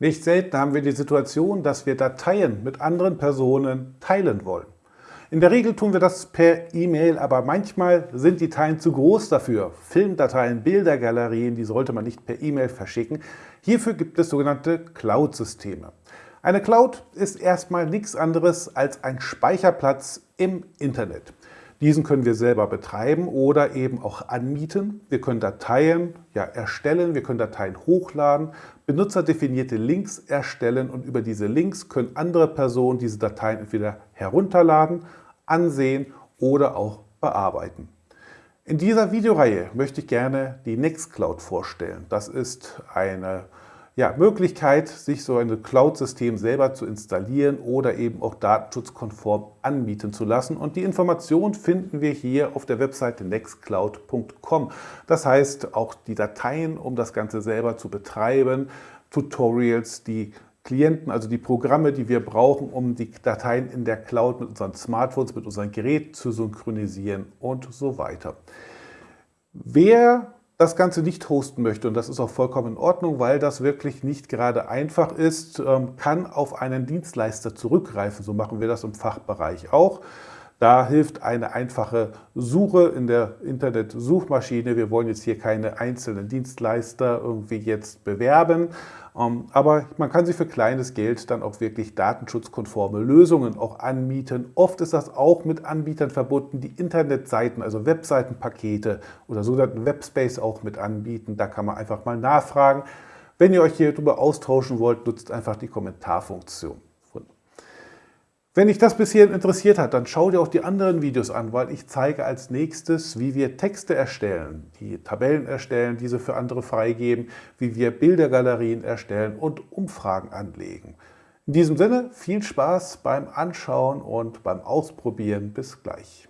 Nicht selten haben wir die Situation, dass wir Dateien mit anderen Personen teilen wollen. In der Regel tun wir das per E-Mail, aber manchmal sind die Dateien zu groß dafür. Filmdateien, Bildergalerien, die sollte man nicht per E-Mail verschicken. Hierfür gibt es sogenannte Cloud-Systeme. Eine Cloud ist erstmal nichts anderes als ein Speicherplatz im Internet. Diesen können wir selber betreiben oder eben auch anmieten. Wir können Dateien ja, erstellen, wir können Dateien hochladen, benutzerdefinierte Links erstellen und über diese Links können andere Personen diese Dateien entweder herunterladen, ansehen oder auch bearbeiten. In dieser Videoreihe möchte ich gerne die Nextcloud vorstellen. Das ist eine ja, Möglichkeit, sich so ein Cloud-System selber zu installieren oder eben auch datenschutzkonform anbieten zu lassen. Und die Information finden wir hier auf der Webseite nextcloud.com. Das heißt, auch die Dateien, um das Ganze selber zu betreiben, Tutorials, die Klienten, also die Programme, die wir brauchen, um die Dateien in der Cloud mit unseren Smartphones, mit unseren Geräten zu synchronisieren und so weiter. Wer das Ganze nicht hosten möchte, und das ist auch vollkommen in Ordnung, weil das wirklich nicht gerade einfach ist, ähm, kann auf einen Dienstleister zurückgreifen. So machen wir das im Fachbereich auch. Da hilft eine einfache Suche in der Internet-Suchmaschine. Wir wollen jetzt hier keine einzelnen Dienstleister irgendwie jetzt bewerben, ähm, aber man kann sich für kleines Geld dann auch wirklich datenschutzkonforme Lösungen auch anmieten. Oft ist das auch mit Anbietern verbunden, die Internetseiten, also Webseitenpakete oder sogenannten Webspace auch mit anbieten. Da kann man einfach mal nachfragen. Wenn ihr euch hier darüber austauschen wollt, nutzt einfach die Kommentarfunktion. Wenn dich das bis hierhin interessiert hat, dann schau dir auch die anderen Videos an, weil ich zeige als nächstes, wie wir Texte erstellen, die Tabellen erstellen, diese für andere freigeben, wie wir Bildergalerien erstellen und Umfragen anlegen. In diesem Sinne viel Spaß beim Anschauen und beim Ausprobieren. Bis gleich.